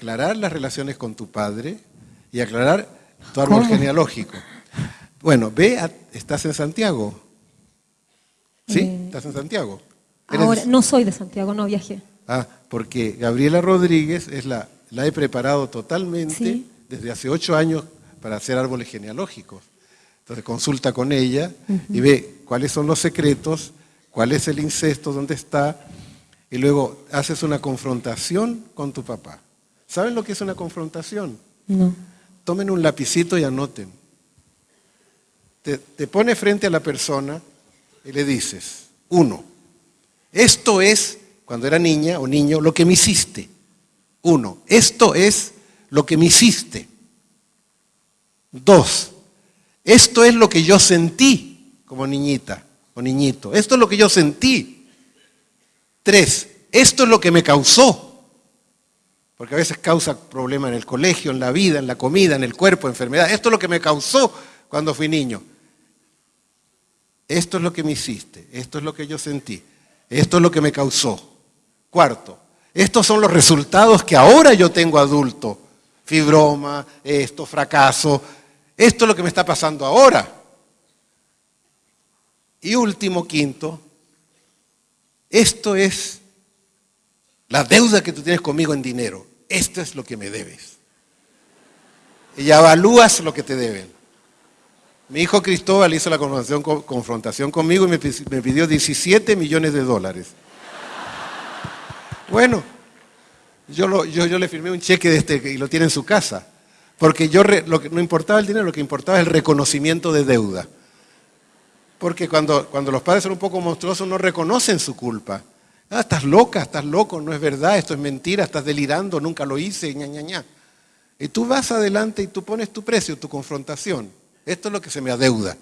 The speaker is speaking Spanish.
aclarar las relaciones con tu padre y aclarar tu árbol genealógico. Bueno, ve, estás en Santiago. ¿Sí? Eh, ¿Estás en Santiago? Ahora, no soy de Santiago, no viajé. Ah, porque Gabriela Rodríguez es la, la he preparado totalmente desde hace ocho años para hacer árboles genealógicos. Entonces consulta con ella y ve cuáles son los secretos, cuál es el incesto, dónde está, y luego haces una confrontación con tu papá. ¿Saben lo que es una confrontación? No. Tomen un lapicito y anoten. Te, te pone frente a la persona y le dices, uno, esto es, cuando era niña o niño, lo que me hiciste. Uno, esto es lo que me hiciste. Dos, esto es lo que yo sentí como niñita o niñito. Esto es lo que yo sentí. Tres, esto es lo que me causó. Porque a veces causa problemas en el colegio, en la vida, en la comida, en el cuerpo, enfermedad. Esto es lo que me causó cuando fui niño. Esto es lo que me hiciste. Esto es lo que yo sentí. Esto es lo que me causó. Cuarto, estos son los resultados que ahora yo tengo adulto. Fibroma, esto, fracaso. Esto es lo que me está pasando ahora. Y último, quinto, esto es la deuda que tú tienes conmigo en dinero. Esto es lo que me debes. Y evalúas lo que te deben. Mi hijo Cristóbal hizo la confrontación, conmigo y me, pidió 17 millones de dólares. Bueno, yo, yo, le firmé un cheque de este y lo tiene en su casa. Porque yo lo que, no importaba el dinero, lo que importaba es el reconocimiento de deuda. Porque cuando, cuando los padres son un poco monstruosos no reconocen su culpa. Ah, estás loca, estás loco, no es verdad, esto es mentira, estás delirando, nunca lo hice, ña, ña, ña. Y tú vas adelante y tú pones tu precio, tu confrontación. Esto es lo que se me adeuda.